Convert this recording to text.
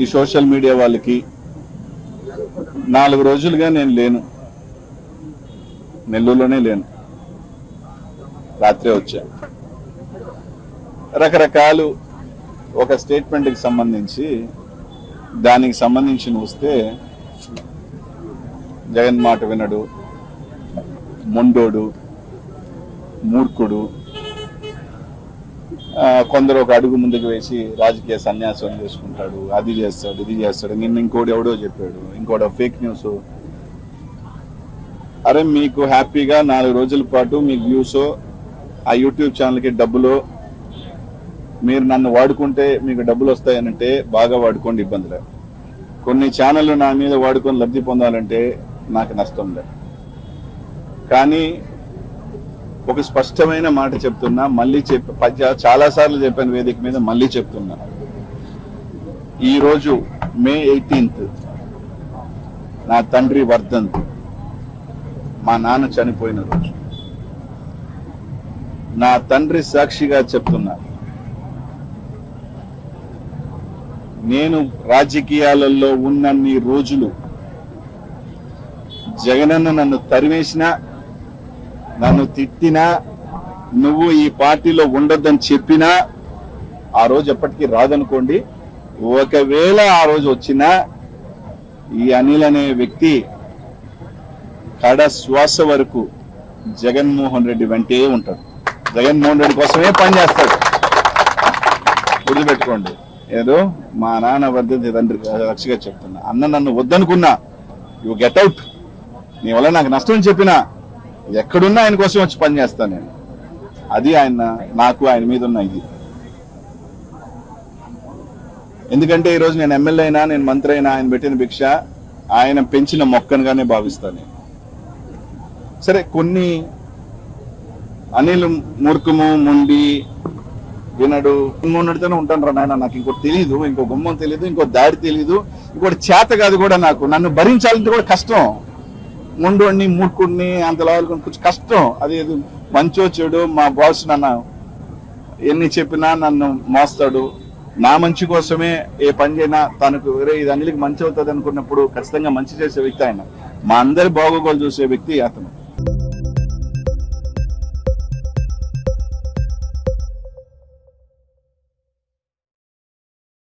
ఈ social media వాళ్ళకి నాలుగు రోజులుగా నేను లేను. నెల్లూరులోనే లేను. రాత్రే వచ్చా. రకరకాలు ఒక స్టేట్మెంట్కి సంబంధించి దానికి సంబంధించి వస్తే జగన్ మాట వినడు మొండోడు మూర్ఖుడు కొందరు ఒక అడుగు ముందుకు వేసి రాజకీయ సన్యాసం చేసుకుంటాడు అది చేస్తాడు ఇది చేస్తాడు నిన్న ఇంకోటి ఎవడో చెప్పాడు ఇంకోటి ఫేక్ న్యూస్ అరే మీకు హ్యాపీగా నాలుగు రోజుల పాటు మీ వ్యూస్ ఆ యూట్యూబ్ ఛానల్కి డబ్బులు మీరు నన్ను వాడుకుంటే మీకు డబ్బులు వస్తాయనంటే బాగా వాడుకోండి ఇబ్బంది లేదు. కొన్ని ఛానళ్ళు నా మీద వాడుకొని లబ్ధి పొందాలంటే నాకు నష్టం లేదు. కానీ ఒక స్పష్టమైన మాట చెప్తున్నా మళ్ళీ చెప్ప పద్య చాలా సార్లు చెప్పాను వేదిక మీద మళ్ళీ చెప్తున్నా. ఈ రోజు మే ఎయిటీన్త్ నా తండ్రి వర్ధంత్ మా నాన్న చనిపోయిన రోజు. నా తండ్రి సాక్షిగా చెప్తున్నా నేను రాజకీయాలలో ఉన్నన్ని రోజులు జగనన్న నన్ను తరివేసినా నన్ను తిట్టినా నువ్వు ఈ పార్టీలో ఉండొద్దని చెప్పినా ఆ రోజు ఎప్పటికీ రాదనుకోండి. ఒకవేళ ఆ రోజు వచ్చినా ఈ అనిల్ అనే వ్యక్తి కడ శ్వాస వరకు జగన్మోహన్ రెడ్డి వెంటే ఉంటాడు. జగన్మోహన్ రెడ్డి కోసమే పనిచేస్తాడు గుర్తుపెట్టుకోండి. ఏదో మా నాన్న వర్ధంతి తండ్రి రక్షగా చెప్తున్నా. అన్న నన్ను వద్దనుకున్నా యు గెట్ అవుట్ నీ వల్ల నాకు నష్టం చెప్పినా ఎక్కడున్నా ఆయన కోసం వచ్చి పని చేస్తాను నేను. అది ఆయన నాకు ఆయన మీద ఉన్న ఇది. ఎందుకంటే ఈరోజు నేను ఎమ్మెల్యే అయినా నేను మంత్రి అయినా ఆయన పెట్టిన భిక్ష ఆయన పెంచిన మొక్కనుగానే భావిస్తాను నేను. సరే కొన్ని అనిల్ మూర్ఖము మొండి వినడు మొన్నటితోనే ఉంటాను రా నాయన నాకు ఇంకోటి తెలియదు ఇంకో గుమ్మం తెలియదు ఇంకో దారి తెలియదు ఇంకోటి చేత కాదు కూడా నాకు. నన్ను భరించాలంటే కూడా కష్టం. ముండోడిని మూడుకుడిని అంత లావుకొని కొంచెం కష్టం. అది మంచో చెడు మా బాస్ నన్ను ఎన్ని చెప్పినా నన్ను మోస్తాడు. నా మంచి కోసమే ఏ పని చేయినా తనకు వేరే ఇది అన్నిటికి మంచి అవుతుంది అనుకున్నప్పుడు ఖచ్చితంగా మంచి చేసే వ్యక్తి ఆయన. మా అందరి బాగోగోలు చూసే వ్యక్తి అతను.